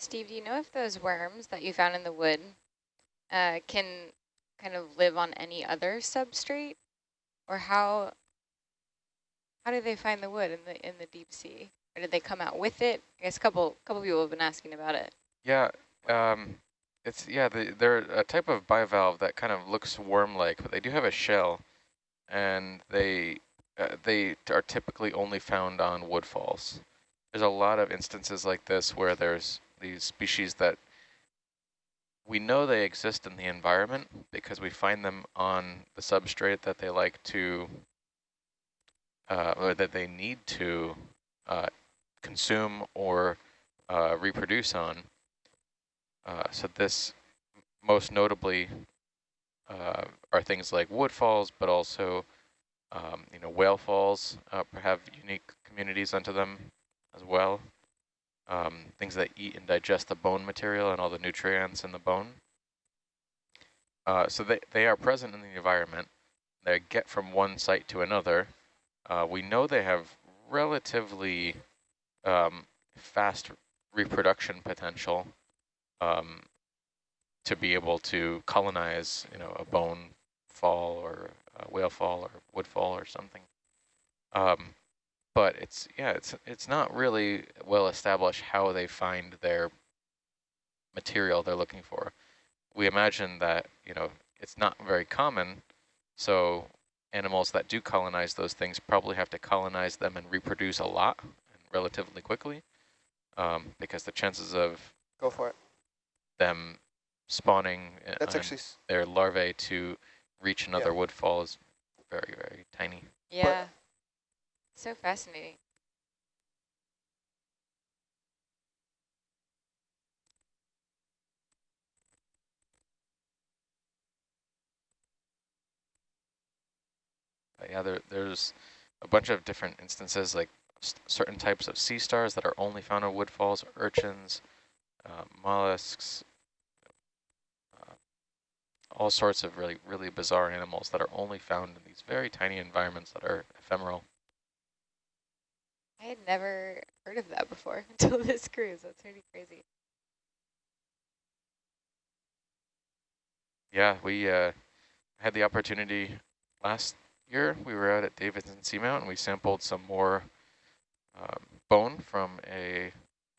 Steve, do you know if those worms that you found in the wood uh, can kind of live on any other substrate? Or how how do they find the wood in the in the deep sea? Or did they come out with it? I guess a couple couple people have been asking about it. Yeah, um, it's yeah. The, they're a type of bivalve that kind of looks worm-like, but they do have a shell, and they uh, they are typically only found on woodfalls. There's a lot of instances like this where there's these species that we know they exist in the environment because we find them on the substrate that they like to, uh, or that they need to uh, consume or uh, reproduce on. Uh, so this most notably uh, are things like woodfalls, but also um, you know whale falls uh, have unique communities unto them as well. Um, things that eat and digest the bone material and all the nutrients in the bone. Uh, so they, they are present in the environment. They get from one site to another. Uh, we know they have relatively um, fast reproduction potential um, to be able to colonize, you know, a bone fall or a whale fall or wood fall or something. Um, but it's yeah, it's it's not really well established how they find their material they're looking for. We imagine that you know it's not very common, so animals that do colonize those things probably have to colonize them and reproduce a lot and relatively quickly, um, because the chances of go for it them spawning That's actually their larvae to reach another yeah. woodfall is very very tiny. Yeah. So fascinating. yeah, there, there's a bunch of different instances, like certain types of sea stars that are only found in woodfalls, urchins, uh, mollusks, uh, all sorts of really, really bizarre animals that are only found in these very tiny environments that are ephemeral. I had never heard of that before until this cruise. That's pretty crazy. Yeah, we uh, had the opportunity last year. We were out at Davidson Seamount and we sampled some more um, bone from a,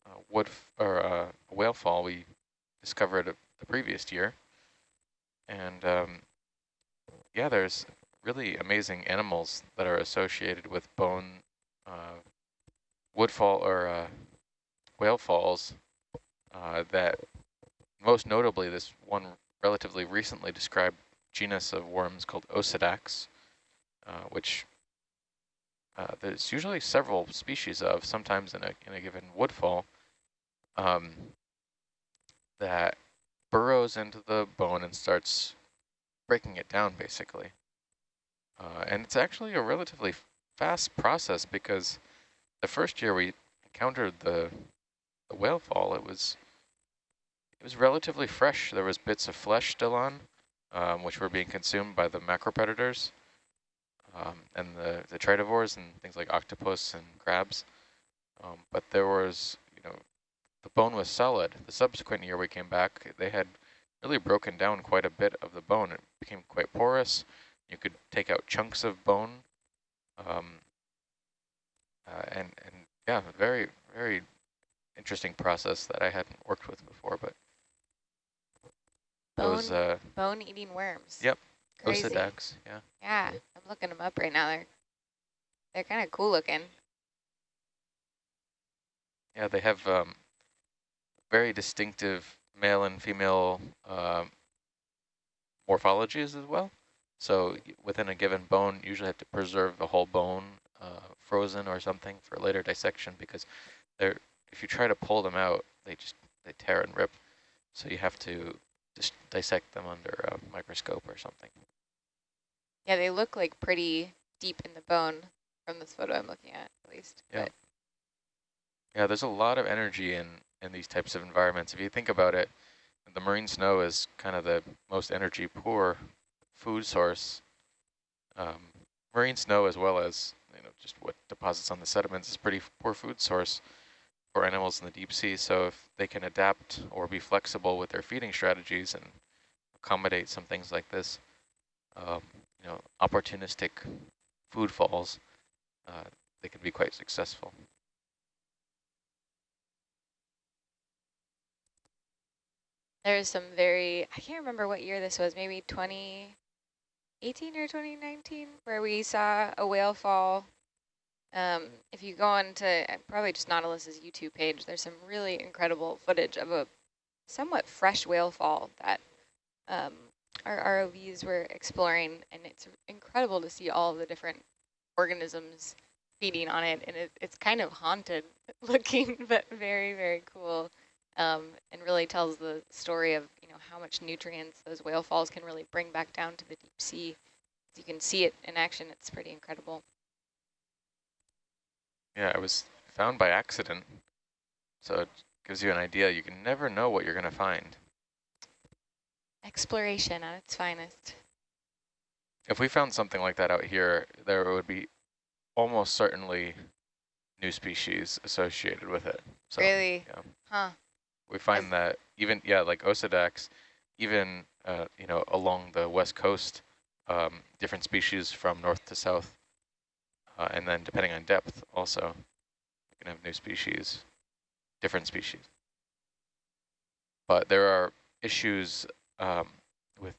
a wood or a whale fall we discovered the previous year. And um, yeah, there's really amazing animals that are associated with bone uh, woodfall or uh, whale falls uh, that most notably this one relatively recently described genus of worms called Osedax, uh, which uh, there's usually several species of, sometimes in a, in a given woodfall, um, that burrows into the bone and starts breaking it down, basically. Uh, and it's actually a relatively fast process because the first year we encountered the, the whale fall, it was it was relatively fresh. There was bits of flesh still on, um, which were being consumed by the macropredators um, and the, the detritivores and things like octopus and crabs. Um, but there was, you know, the bone was solid. The subsequent year we came back, they had really broken down quite a bit of the bone. It became quite porous. You could take out chunks of bone. Um, uh, and, and yeah, very, very interesting process that I hadn't worked with before, but bone, those uh, bone eating worms. Yep. Crazy. Osedax, yeah. Yeah, I'm looking them up right now. They're they're kind of cool looking. Yeah, they have um, very distinctive male and female uh, morphologies as well. So within a given bone, you usually have to preserve the whole bone uh, frozen or something for later dissection because they're if you try to pull them out, they just they tear and rip. So you have to just dissect them under a microscope or something. Yeah, they look like pretty deep in the bone from this photo I'm looking at, at least. Yeah. But. Yeah, there's a lot of energy in, in these types of environments. If you think about it, the marine snow is kind of the most energy poor food source. Um, marine snow as well as you know just what deposits on the sediments is pretty poor food source. for animals in the deep sea. So if they can adapt or be flexible with their feeding strategies and accommodate some things like this, um, you know, opportunistic food falls, uh, they can be quite successful. There's some very, I can't remember what year this was, maybe 2018 or 2019, where we saw a whale fall. Um, if you go on to uh, probably just Nautilus's YouTube page, there's some really incredible footage of a somewhat fresh whale fall that um, our ROVs were exploring, and it's incredible to see all the different organisms feeding on it, and it, it's kind of haunted looking, but very, very cool um, and really tells the story of you know how much nutrients those whale falls can really bring back down to the deep sea. As You can see it in action. It's pretty incredible. Yeah, it was found by accident, so it gives you an idea. You can never know what you're going to find. Exploration at its finest. If we found something like that out here, there would be almost certainly new species associated with it. So, really? Yeah. Huh. We find that even, yeah, like Osedax, even, uh, you know, along the west coast, um, different species from north to south. Uh, and then depending on depth also, you can have new species, different species. But there are issues um, with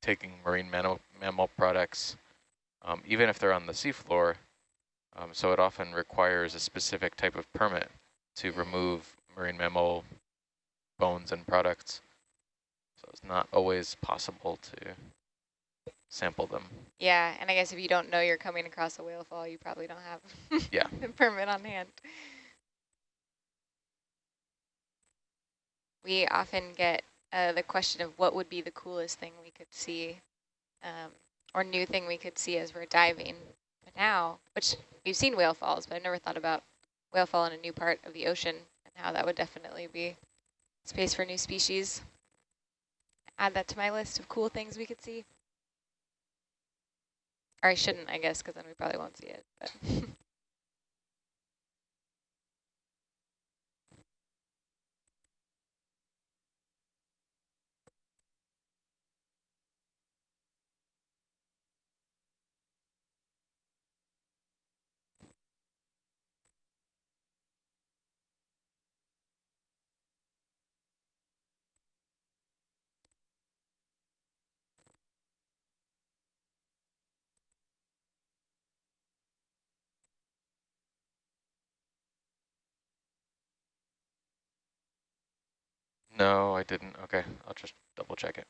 taking marine mammal, mammal products, um, even if they're on the seafloor. Um, so it often requires a specific type of permit to remove marine mammal bones and products. So it's not always possible to sample them. Yeah, and I guess if you don't know you're coming across a whale fall, you probably don't have yeah. a permit on hand. We often get uh, the question of what would be the coolest thing we could see um, or new thing we could see as we're diving. But now, which we've seen whale falls, but I've never thought about whale fall in a new part of the ocean and how that would definitely be Space for new species. Add that to my list of cool things we could see. Or I shouldn't, I guess, because then we probably won't see it. But No, I didn't. Okay, I'll just double check it.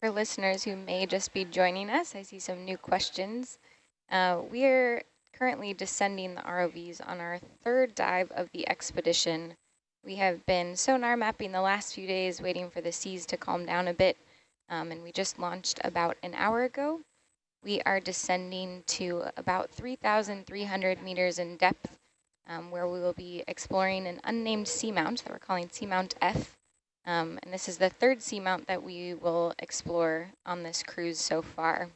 For listeners who may just be joining us, I see some new questions. Uh, we are currently descending the ROVs on our third dive of the expedition. We have been sonar mapping the last few days, waiting for the seas to calm down a bit, um, and we just launched about an hour ago. We are descending to about 3,300 meters in depth, um, where we will be exploring an unnamed seamount that we're calling Seamount F. Um, and this is the third seamount that we will explore on this cruise so far.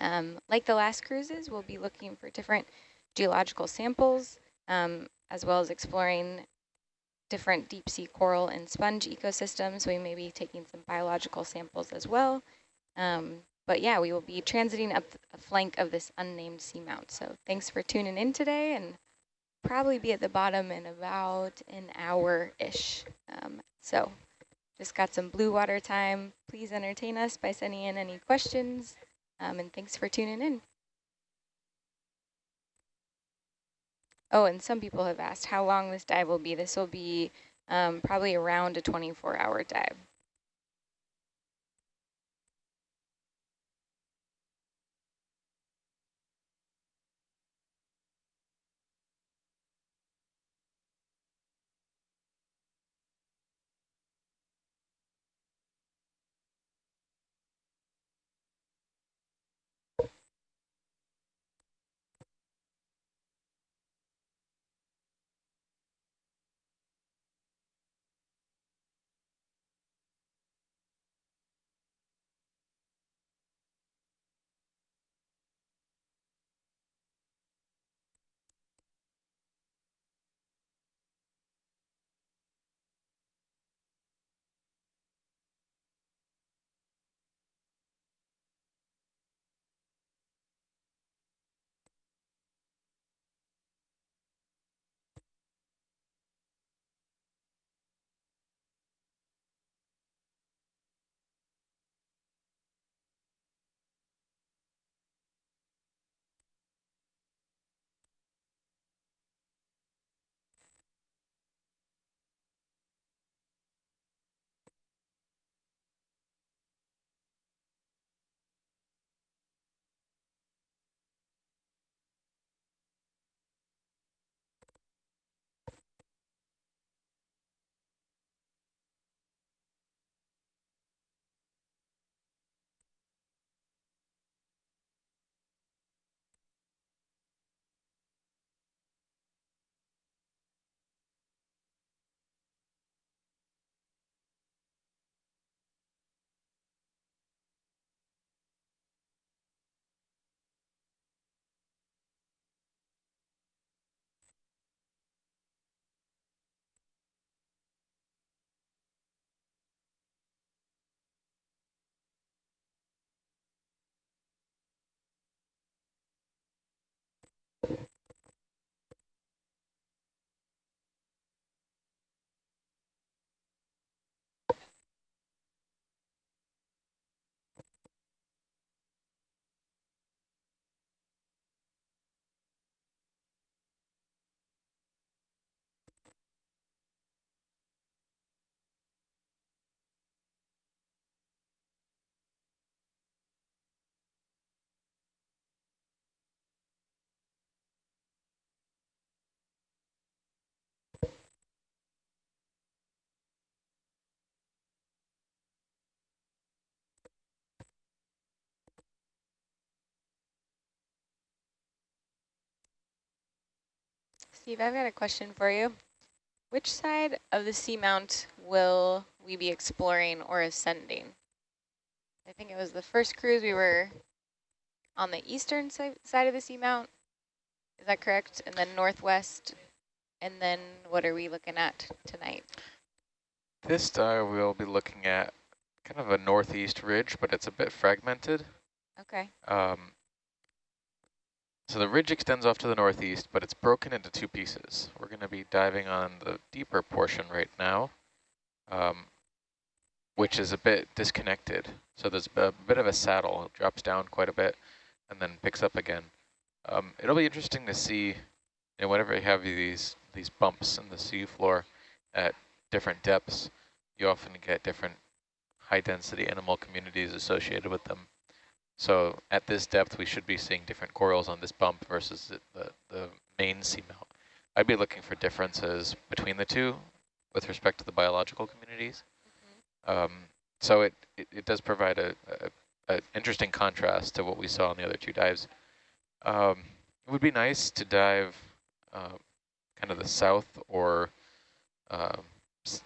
Um, like the last cruises, we'll be looking for different geological samples, um, as well as exploring different deep sea coral and sponge ecosystems. We may be taking some biological samples as well. Um, but yeah, we will be transiting up a flank of this unnamed seamount. So thanks for tuning in today and probably be at the bottom in about an hour-ish. Um, so just got some blue water time. Please entertain us by sending in any questions. Um, and thanks for tuning in. Oh, and some people have asked how long this dive will be. This will be um, probably around a 24-hour dive. Steve, I've got a question for you. Which side of the seamount will we be exploring or ascending? I think it was the first cruise we were on the eastern si side of the seamount. Is that correct? And then northwest. And then what are we looking at tonight? This dive we'll be looking at kind of a northeast ridge, but it's a bit fragmented. Okay. Um, so the ridge extends off to the northeast, but it's broken into two pieces. We're going to be diving on the deeper portion right now, um, which is a bit disconnected. So there's a bit of a saddle. It drops down quite a bit and then picks up again. Um, it'll be interesting to see, you know, whenever you have these, these bumps in the seafloor at different depths, you often get different high density animal communities associated with them. So at this depth, we should be seeing different corals on this bump versus the, the main seamount. I'd be looking for differences between the two with respect to the biological communities. Mm -hmm. um, so it, it, it, does provide a, a, a, interesting contrast to what we saw on the other two dives. Um, it would be nice to dive uh, kind of the south or, uh,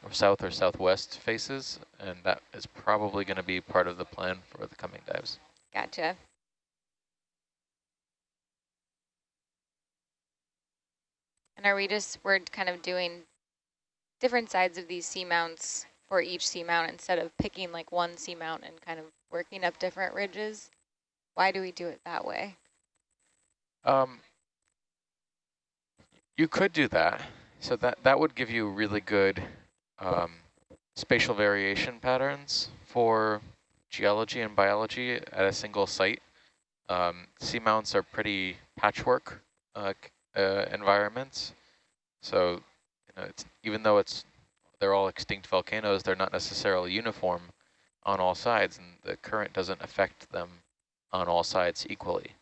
or south or southwest faces, and that is probably going to be part of the plan for the coming dives. Gotcha. And are we just, we're kind of doing different sides of these seamounts for each seamount instead of picking like one seamount and kind of working up different ridges? Why do we do it that way? Um, you could do that. So that, that would give you really good um, spatial variation patterns for geology and biology at a single site. Um, seamounts are pretty patchwork uh, uh, environments. So you know, even though it's they're all extinct volcanoes, they're not necessarily uniform on all sides, and the current doesn't affect them on all sides equally.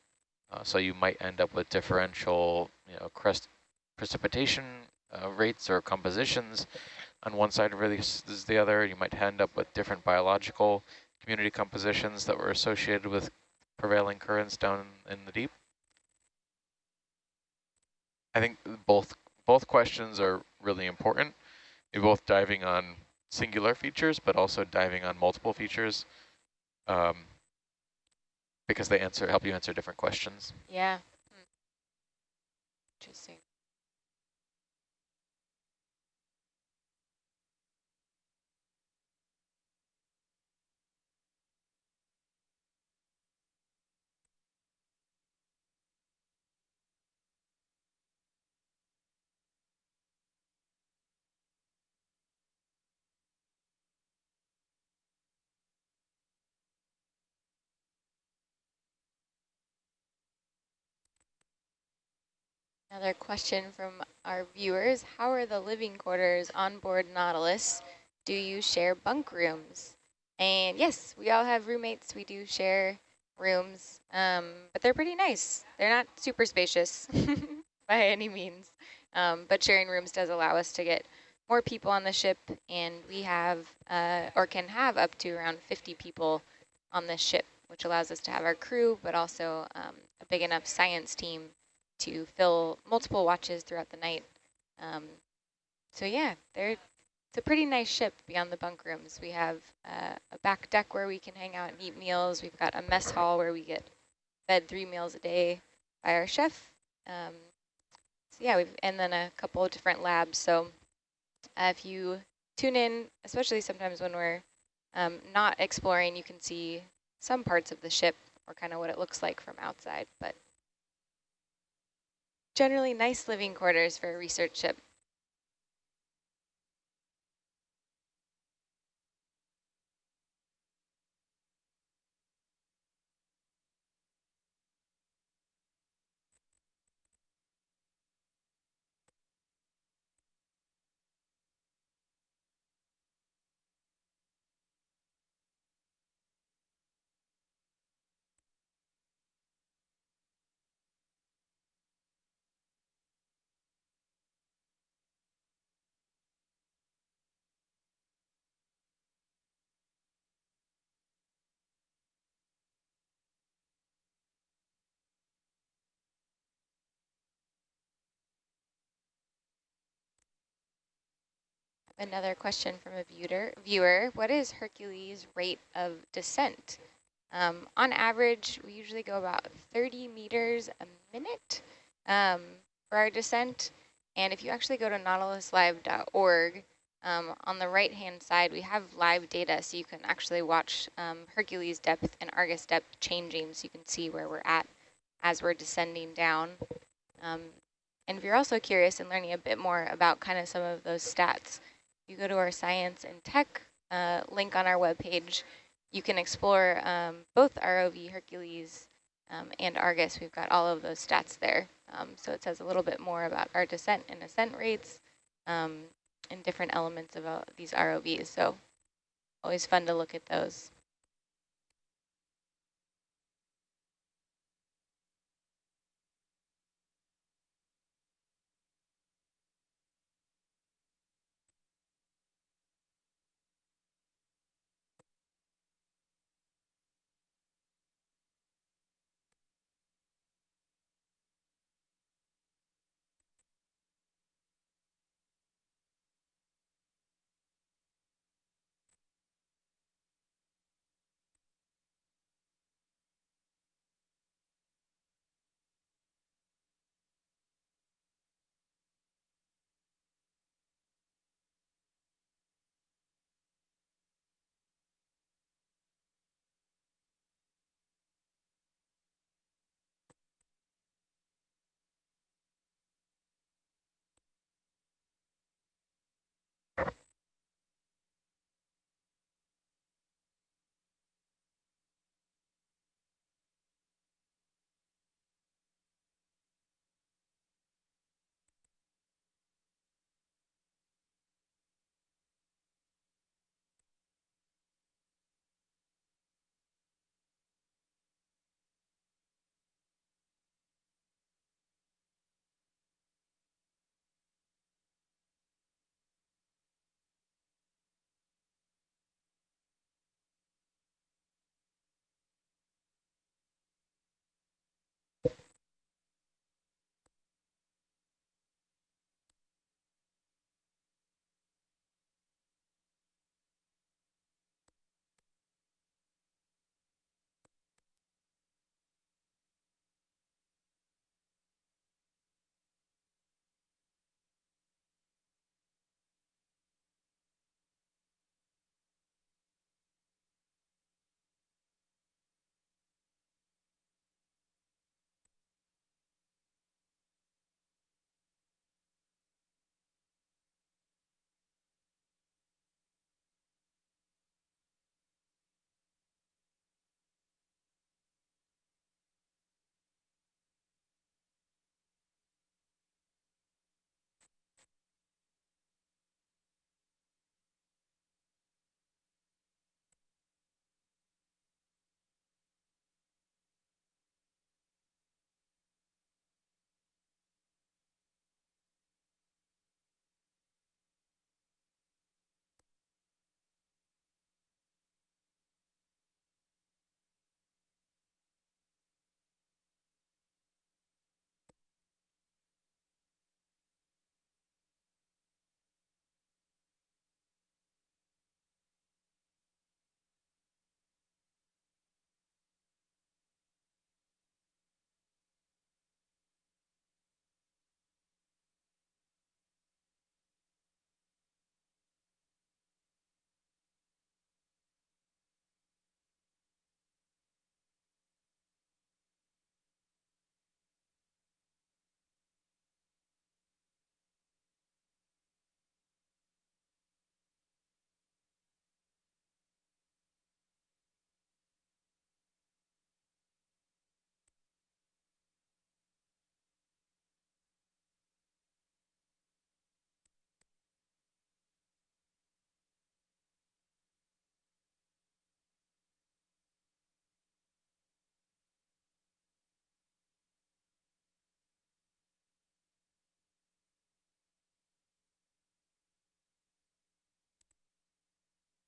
Uh, so you might end up with differential, you know, crust precipitation uh, rates or compositions on one side versus the other. You might end up with different biological community compositions that were associated with prevailing currents down in the deep. I think both both questions are really important. You're both diving on singular features, but also diving on multiple features um, because they answer help you answer different questions. Yeah. Hmm. Interesting. Another question from our viewers. How are the living quarters on board Nautilus? Do you share bunk rooms? And yes, we all have roommates. We do share rooms, um, but they're pretty nice. They're not super spacious by any means, um, but sharing rooms does allow us to get more people on the ship, and we have, uh, or can have up to around 50 people on this ship, which allows us to have our crew, but also um, a big enough science team to fill multiple watches throughout the night. Um, so yeah, they're, it's a pretty nice ship beyond the bunk rooms. We have uh, a back deck where we can hang out and eat meals. We've got a mess hall where we get fed three meals a day by our chef. Um, so yeah, we've and then a couple of different labs. So uh, if you tune in, especially sometimes when we're um, not exploring, you can see some parts of the ship or kind of what it looks like from outside. But generally nice living quarters for a research ship. Another question from a viewer, viewer what is Hercules' rate of descent? Um, on average, we usually go about 30 meters a minute um, for our descent. And if you actually go to nautiluslive.org, um, on the right-hand side, we have live data, so you can actually watch um, Hercules depth and Argus depth changing, so you can see where we're at as we're descending down. Um, and if you're also curious and learning a bit more about kind of some of those stats, you go to our science and tech uh, link on our webpage, you can explore um, both ROV Hercules um, and Argus. We've got all of those stats there. Um, so it says a little bit more about our descent and ascent rates um, and different elements of uh, these ROVs. So Always fun to look at those.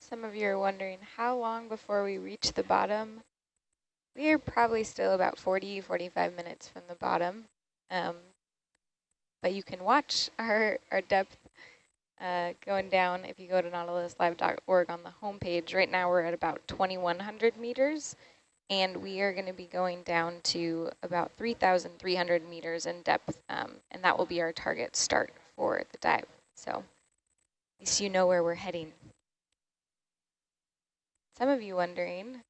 Some of you are wondering how long before we reach the bottom. We are probably still about 40, 45 minutes from the bottom. Um, but you can watch our, our depth uh, going down if you go to nautiluslive.org on the homepage. Right now we're at about 2,100 meters, and we are going to be going down to about 3,300 meters in depth, um, and that will be our target start for the dive. So at least you know where we're heading. Some of you wondering,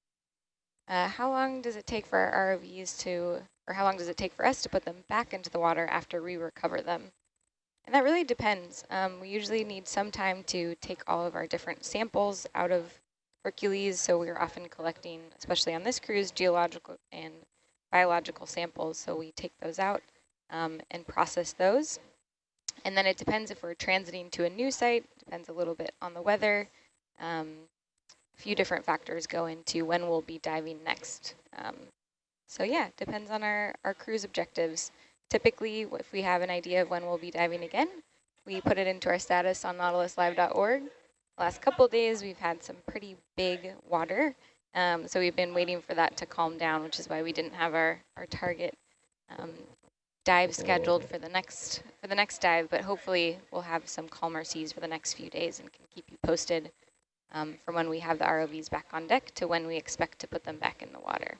uh, how long does it take for our ROVs to, or how long does it take for us to put them back into the water after we recover them? And that really depends. Um, we usually need some time to take all of our different samples out of Hercules, so we're often collecting, especially on this cruise, geological and biological samples, so we take those out um, and process those. And then it depends if we're transiting to a new site, depends a little bit on the weather, um, few different factors go into when we'll be diving next. Um, so yeah, depends on our, our cruise objectives. Typically, if we have an idea of when we'll be diving again, we put it into our status on nautiluslive.org. Last couple days, we've had some pretty big water. Um, so we've been waiting for that to calm down, which is why we didn't have our, our target um, dive scheduled for the next for the next dive, but hopefully we'll have some calmer seas for the next few days and can keep you posted um, from when we have the ROVs back on deck to when we expect to put them back in the water.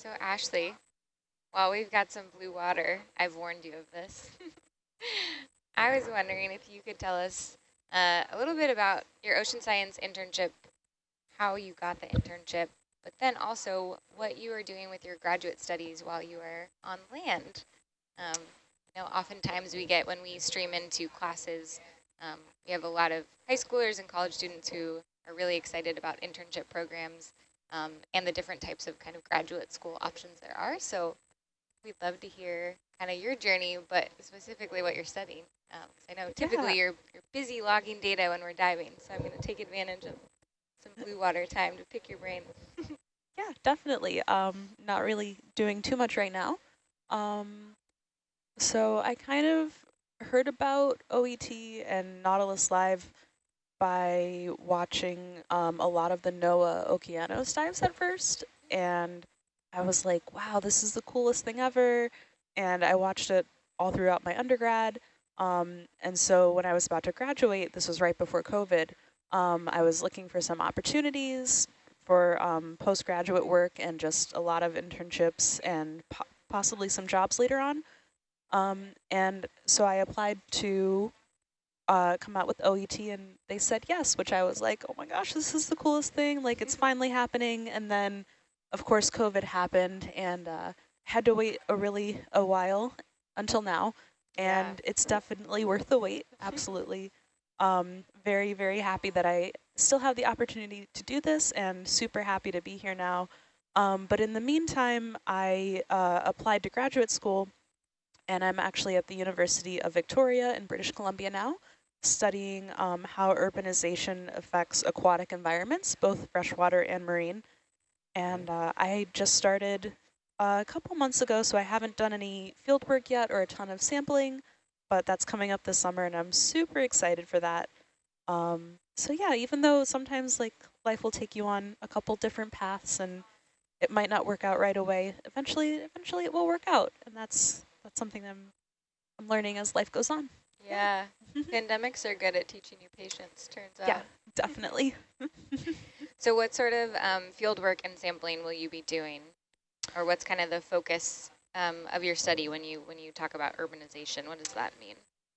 So Ashley, while we've got some blue water, I've warned you of this. I was wondering if you could tell us uh, a little bit about your ocean science internship, how you got the internship, but then also what you are doing with your graduate studies while you are on land. Um, you know, oftentimes we get when we stream into classes, um, we have a lot of high schoolers and college students who are really excited about internship programs um, and the different types of kind of graduate school options there are. So we'd love to hear kind of your journey, but specifically what you're studying. Because um, I know typically yeah. you're, you're busy logging data when we're diving, so I'm going to take advantage of some blue water time to pick your brain. yeah, definitely. Um, not really doing too much right now. Um, so I kind of heard about OET and Nautilus Live by watching um, a lot of the NOAA Okeanos dives at first. And I was like, wow, this is the coolest thing ever. And I watched it all throughout my undergrad. Um, and so when I was about to graduate, this was right before COVID, um, I was looking for some opportunities for um, postgraduate work and just a lot of internships and po possibly some jobs later on. Um, and so I applied to uh, come out with OET and they said yes, which I was like, oh my gosh, this is the coolest thing. Like it's finally happening. And then of course COVID happened and uh, had to wait a really a while until now. And yeah. it's definitely worth the wait. Absolutely. Um, very, very happy that I still have the opportunity to do this and super happy to be here now. Um, but in the meantime, I uh, applied to graduate school and I'm actually at the University of Victoria in British Columbia now studying um, how urbanization affects aquatic environments, both freshwater and marine. And uh, I just started a couple months ago, so I haven't done any field work yet or a ton of sampling, but that's coming up this summer and I'm super excited for that. Um, so yeah, even though sometimes like life will take you on a couple different paths and it might not work out right away, eventually, eventually it will work out. And that's, that's something I'm, I'm learning as life goes on. Yeah, pandemics are good at teaching you patience, turns out. Yeah, definitely. So what sort of um, field work and sampling will you be doing? Or what's kind of the focus um, of your study when you when you talk about urbanization? What does that mean?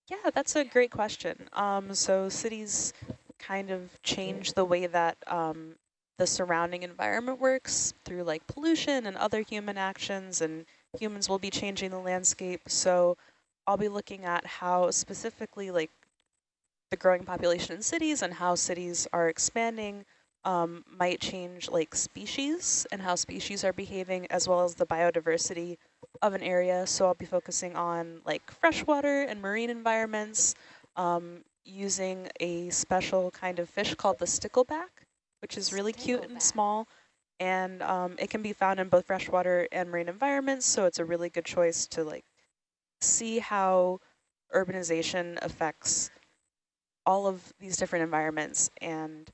Yeah, that's a great question. Um, so cities kind of change the way that um, the surrounding environment works through like pollution and other human actions and humans will be changing the landscape. So I'll be looking at how specifically like the growing population in cities and how cities are expanding um, might change like species and how species are behaving as well as the biodiversity of an area. So I'll be focusing on like freshwater and marine environments um, using a special kind of fish called the stickleback, which is really cute and small. And um, it can be found in both freshwater and marine environments. So it's a really good choice to like see how urbanization affects all of these different environments. And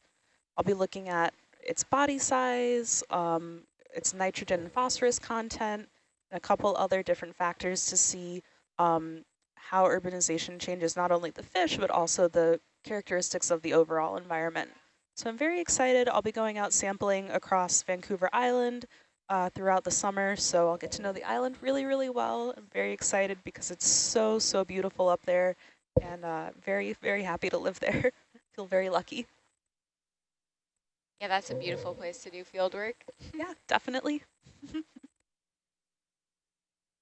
I'll be looking at its body size, um, its nitrogen and phosphorus content, and a couple other different factors to see um, how urbanization changes not only the fish, but also the characteristics of the overall environment. So I'm very excited. I'll be going out sampling across Vancouver Island uh, throughout the summer, so I'll get to know the island really, really well. I'm very excited because it's so, so beautiful up there and uh, very, very happy to live there. Feel very lucky. Yeah, that's a beautiful place to do field work. yeah, definitely.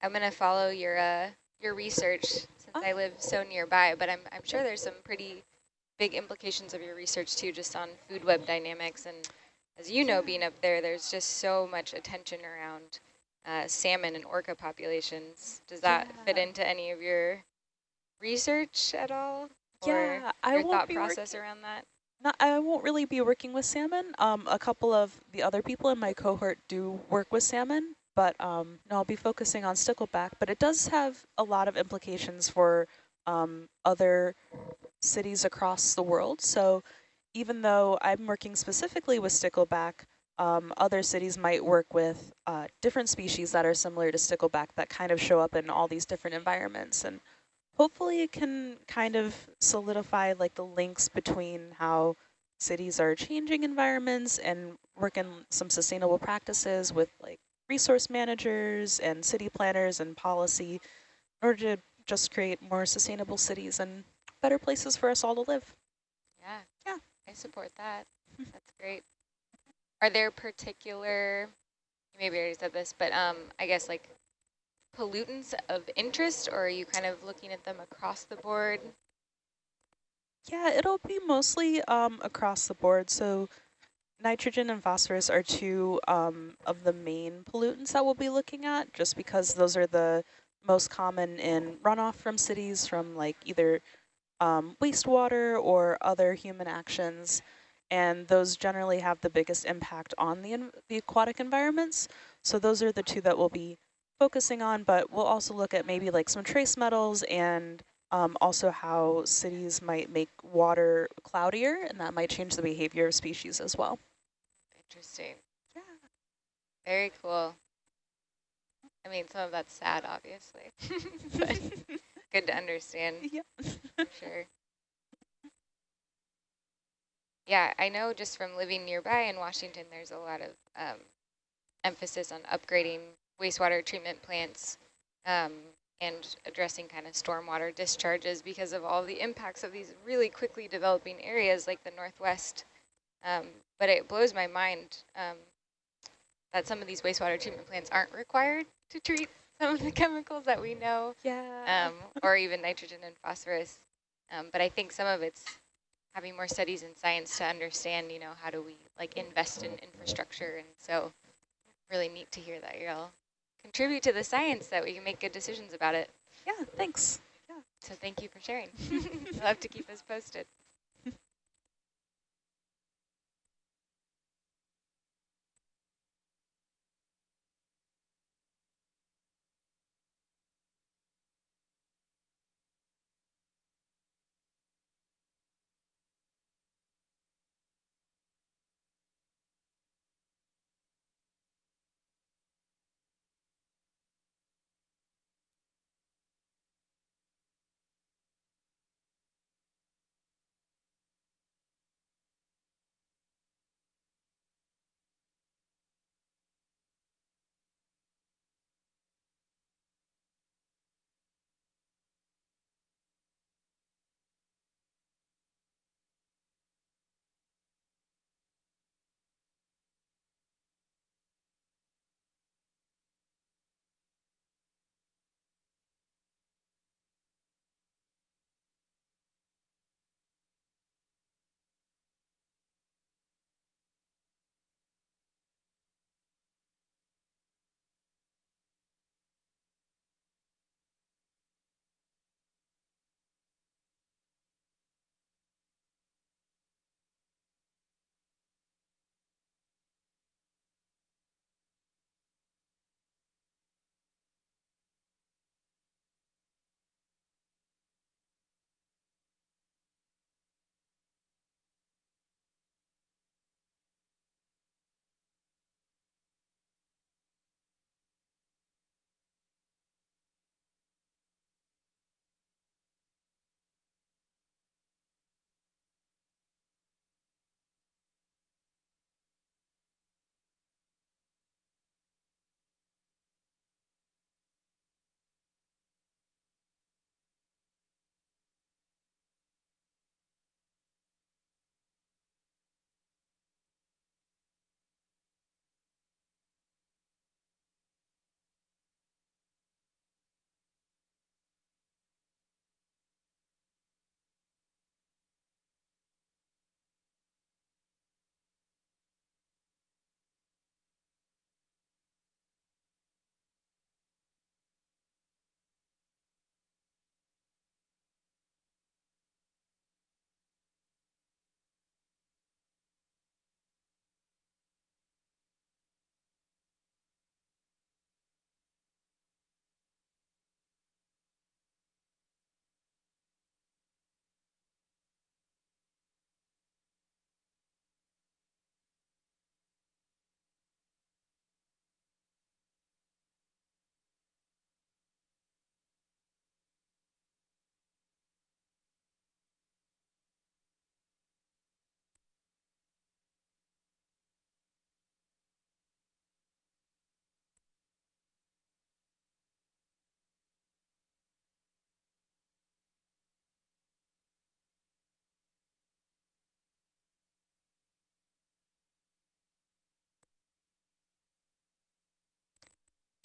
I'm gonna follow your uh, your research since oh. I live so nearby, but I'm I'm sure there's some pretty big implications of your research too, just on food web dynamics. And as you know, being up there, there's just so much attention around uh, salmon and orca populations. Does that yeah. fit into any of your research at all? Yeah, I your thought process around that? Not, I won't really be working with salmon. Um, a couple of the other people in my cohort do work with salmon, but um, no, I'll be focusing on stickleback. But it does have a lot of implications for um, other cities across the world. So even though I'm working specifically with stickleback, um, other cities might work with uh, different species that are similar to stickleback that kind of show up in all these different environments. And hopefully it can kind of solidify like the links between how cities are changing environments and work in some sustainable practices with like resource managers and city planners and policy in order to just create more sustainable cities and better places for us all to live. I support that. That's great. Are there particular, maybe I already said this, but um, I guess like pollutants of interest, or are you kind of looking at them across the board? Yeah, it'll be mostly um, across the board. So nitrogen and phosphorus are two um, of the main pollutants that we'll be looking at, just because those are the most common in runoff from cities from like either um, wastewater or other human actions. And those generally have the biggest impact on the, the aquatic environments. So those are the two that we'll be focusing on, but we'll also look at maybe like some trace metals and um, also how cities might make water cloudier, and that might change the behavior of species as well. Interesting. Yeah. Very cool. I mean, some of that's sad, obviously, good to understand. Yeah. sure. Yeah, I know just from living nearby in Washington, there's a lot of um, emphasis on upgrading wastewater treatment plants um, and addressing kind of stormwater discharges because of all the impacts of these really quickly developing areas like the Northwest. Um, but it blows my mind um, that some of these wastewater treatment plants aren't required to treat some of the chemicals that we know, yeah. Um, or even nitrogen and phosphorus. Um, but I think some of it's having more studies in science to understand, you know, how do we like invest in infrastructure. And so really neat to hear that you're all contribute to the science that we can make good decisions about it. Yeah, thanks. Yeah. So thank you for sharing. I'll have to keep us posted.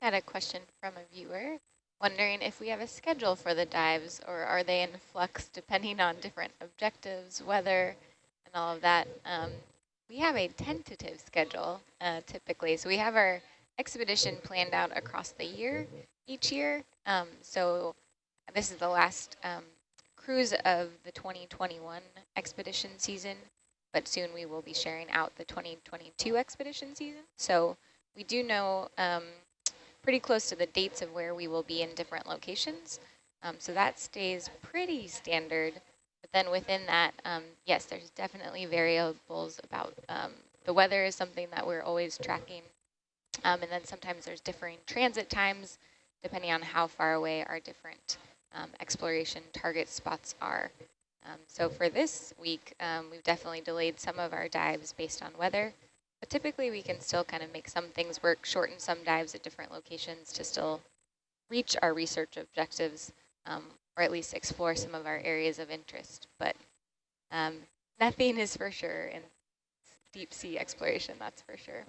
Got a question from a viewer wondering if we have a schedule for the dives or are they in flux depending on different objectives, weather, and all of that. Um, we have a tentative schedule uh, typically. So we have our expedition planned out across the year each year. Um, so this is the last um, cruise of the 2021 expedition season, but soon we will be sharing out the 2022 expedition season. So we do know um, pretty close to the dates of where we will be in different locations. Um, so that stays pretty standard. But then within that, um, yes, there's definitely variables about um, the weather is something that we're always tracking. Um, and then sometimes there's differing transit times depending on how far away our different um, exploration target spots are. Um, so for this week, we've definitely delayed some of our dives based on weather. But typically we can still kind of make some things work, shorten some dives at different locations to still reach our research objectives, um, or at least explore some of our areas of interest. But um, nothing is for sure in deep sea exploration, that's for sure.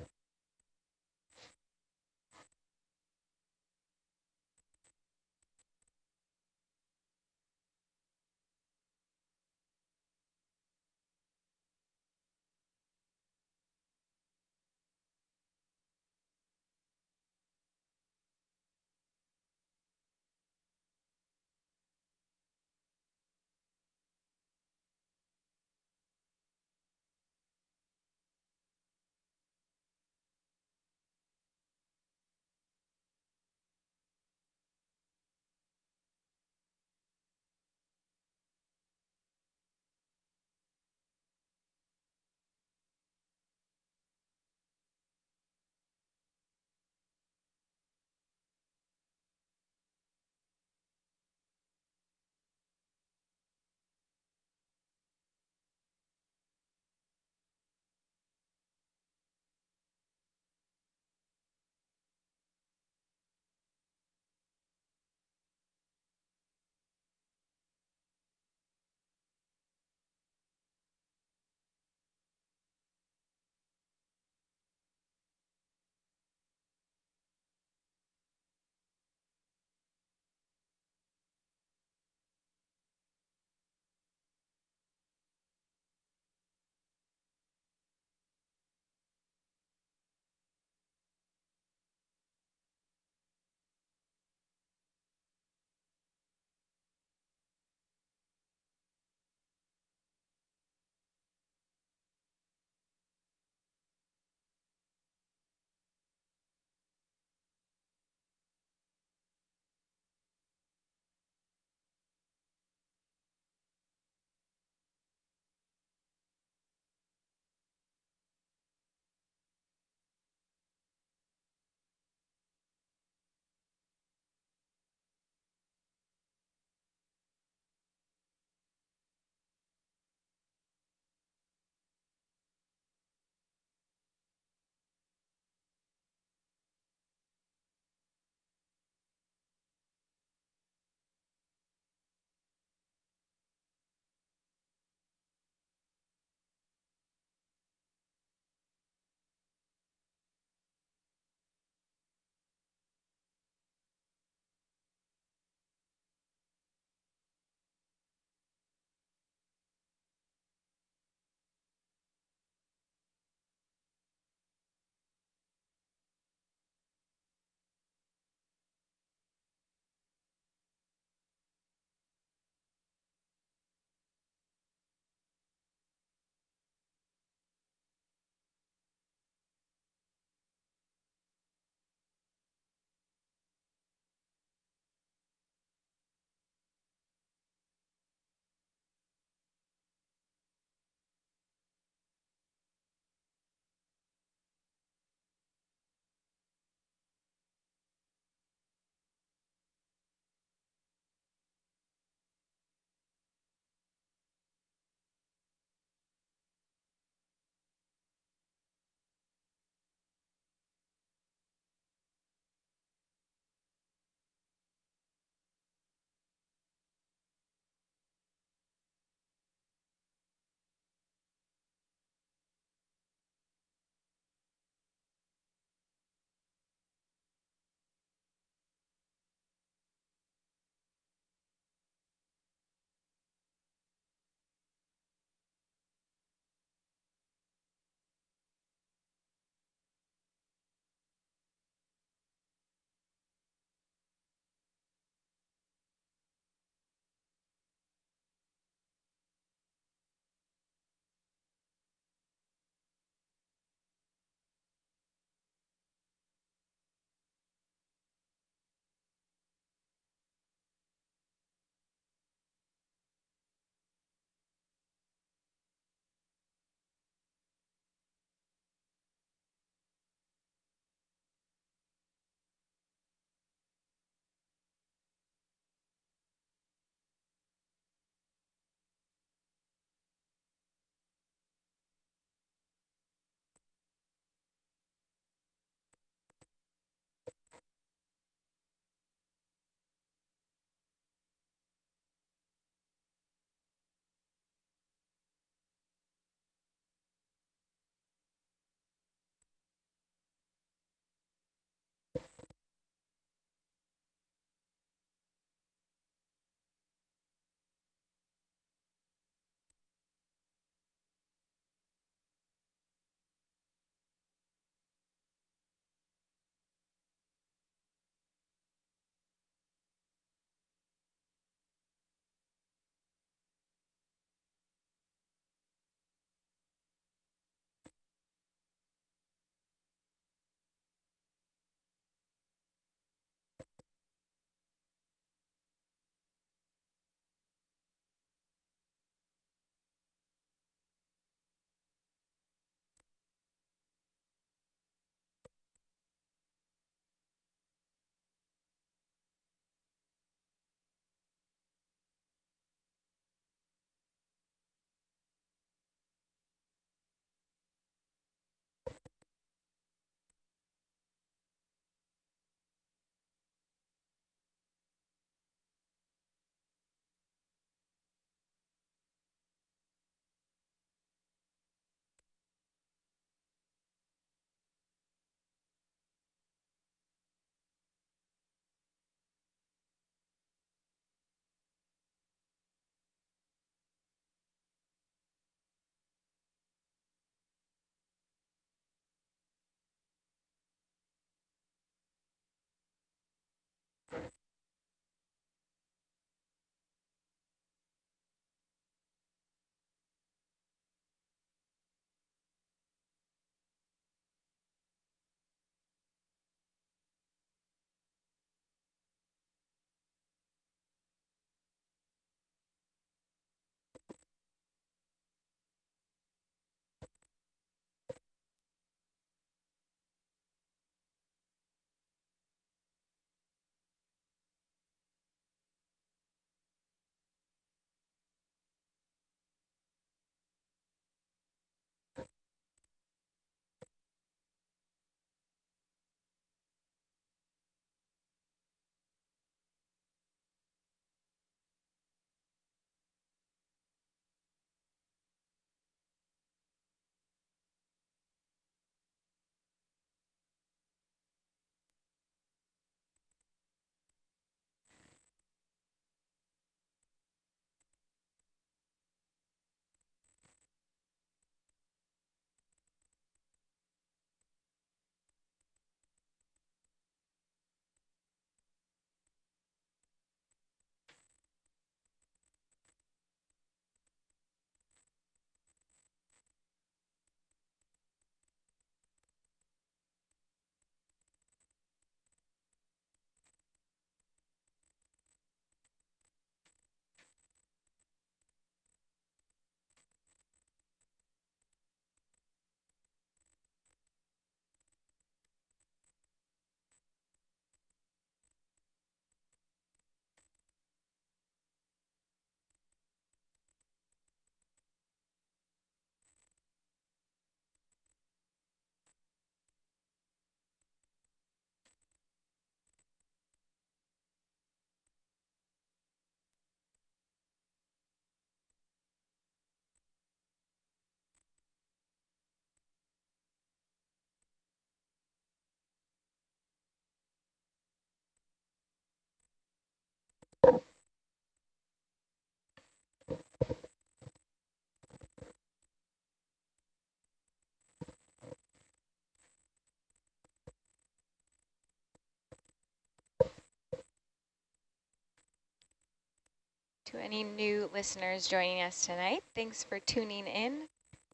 To any new listeners joining us tonight, thanks for tuning in.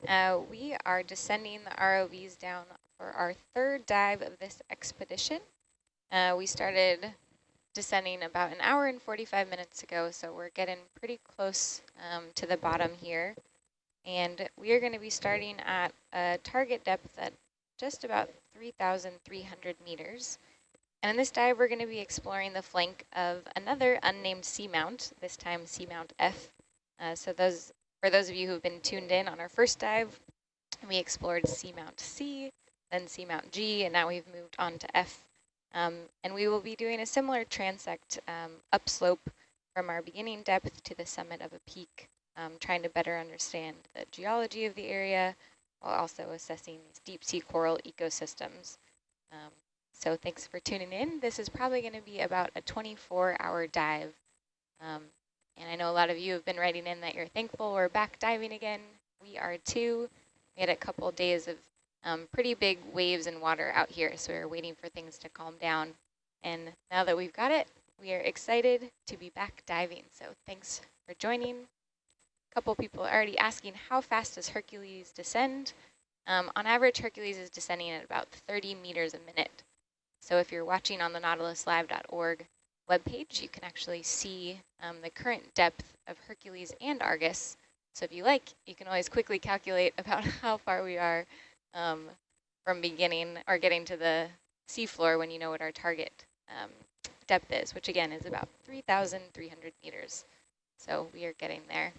Uh, we are descending the ROVs down for our third dive of this expedition. Uh, we started descending about an hour and 45 minutes ago, so we're getting pretty close um, to the bottom here. And we are going to be starting at a target depth at just about 3,300 meters. And in this dive, we're going to be exploring the flank of another unnamed seamount, this time Seamount F. Uh, so those, for those of you who have been tuned in on our first dive, we explored Seamount C, then Seamount G, and now we've moved on to F. Um, and we will be doing a similar transect um, upslope from our beginning depth to the summit of a peak, um, trying to better understand the geology of the area while also assessing these deep sea coral ecosystems. Um, so thanks for tuning in. This is probably going to be about a 24-hour dive. Um, and I know a lot of you have been writing in that you're thankful we're back diving again. We are too. We had a couple days of um, pretty big waves and water out here, so we are waiting for things to calm down. And now that we've got it, we are excited to be back diving. So thanks for joining. A couple people are already asking, how fast does Hercules descend? Um, on average, Hercules is descending at about 30 meters a minute. So if you're watching on the nautiluslive.org webpage, you can actually see um, the current depth of Hercules and Argus. So if you like, you can always quickly calculate about how far we are um, from beginning or getting to the seafloor when you know what our target um, depth is, which again is about 3,300 meters. So we are getting there.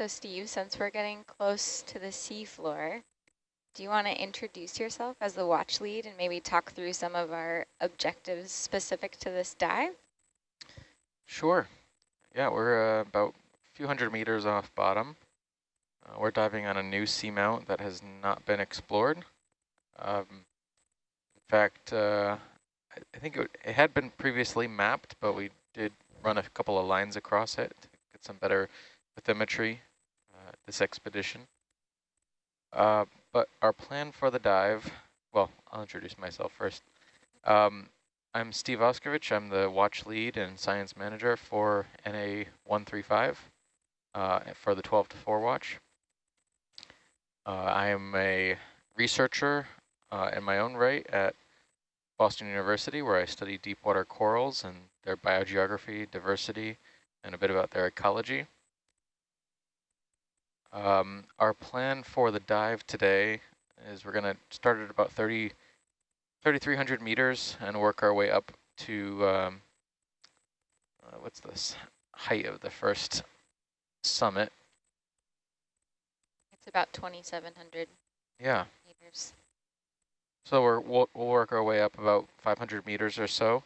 So Steve, since we're getting close to the seafloor, do you want to introduce yourself as the watch lead and maybe talk through some of our objectives specific to this dive? Sure. Yeah, we're uh, about a few hundred meters off bottom. Uh, we're diving on a new seamount that has not been explored. Um, in fact, uh, I, think it, it, had been previously mapped, but we did run a couple of lines across it to get some better bathymetry this expedition. Uh, but our plan for the dive, well, I'll introduce myself first. Um, I'm Steve Auscavitch. I'm the watch lead and science manager for NA135 uh, for the 12 to 4 watch. Uh, I am a researcher uh, in my own right at Boston University, where I study deep water corals and their biogeography, diversity, and a bit about their ecology. Um, our plan for the dive today is we're going to start at about 30, 3,300 meters and work our way up to, um, uh, what's this, height of the first summit. It's about 2,700 yeah. meters. So we're, we'll, we'll work our way up about 500 meters or so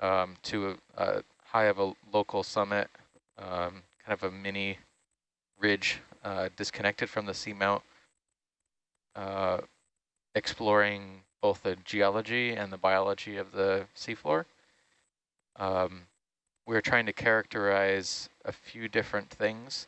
um, to a, a, high of a local summit, um, kind of a mini ridge uh, disconnected from the seamount, uh, exploring both the geology and the biology of the seafloor. Um, we're trying to characterize a few different things.